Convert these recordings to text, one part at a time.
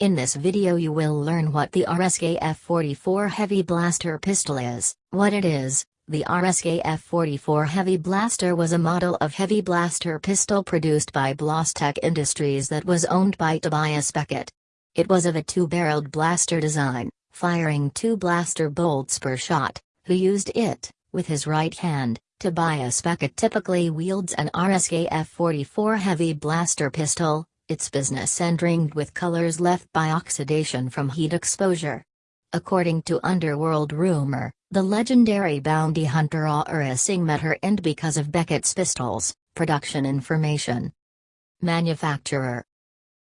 In this video you will learn what the RSK-F44 Heavy Blaster pistol is, what it is. The RSK-F44 Heavy Blaster was a model of heavy blaster pistol produced by Blastech Industries that was owned by Tobias Beckett. It was of a two-barreled blaster design, firing two blaster bolts per shot, who used it, with his right hand, Tobias Beckett typically wields an RSK F44 heavy blaster pistol, its business end ringed with colors left by oxidation from heat exposure. According to Underworld rumor, the legendary bounty hunter Aurra Sing met her end because of Beckett's pistols. Production information. Manufacturer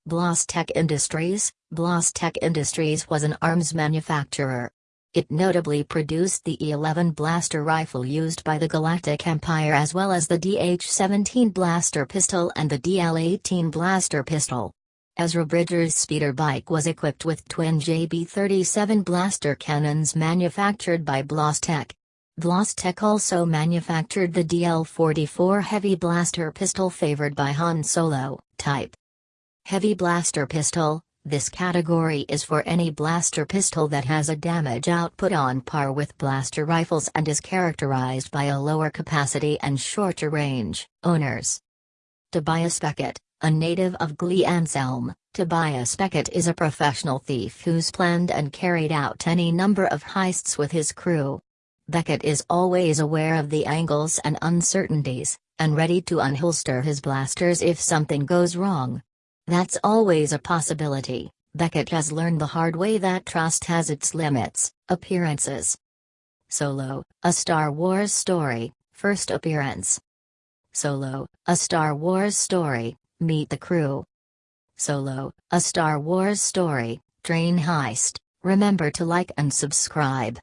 Blastech Industries Blastech Industries was an arms manufacturer, it notably produced the E-11 blaster rifle used by the Galactic Empire as well as the DH-17 blaster pistol and the DL-18 blaster pistol. Ezra Bridger's speeder bike was equipped with twin JB-37 blaster cannons manufactured by Blastech. Blastech also manufactured the DL-44 heavy blaster pistol favored by Han Solo, type. Heavy blaster pistol, this category is for any blaster pistol that has a damage output on par with blaster rifles and is characterized by a lower capacity and shorter range. Owners Tobias Beckett, a native of Glee Anselm, Tobias Beckett is a professional thief who's planned and carried out any number of heists with his crew. Beckett is always aware of the angles and uncertainties, and ready to unholster his blasters if something goes wrong. That's always a possibility. Beckett has learned the hard way that trust has its limits. Appearances Solo, a Star Wars story, first appearance. Solo, a Star Wars story, meet the crew. Solo, a Star Wars story, train heist. Remember to like and subscribe.